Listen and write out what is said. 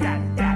that, that.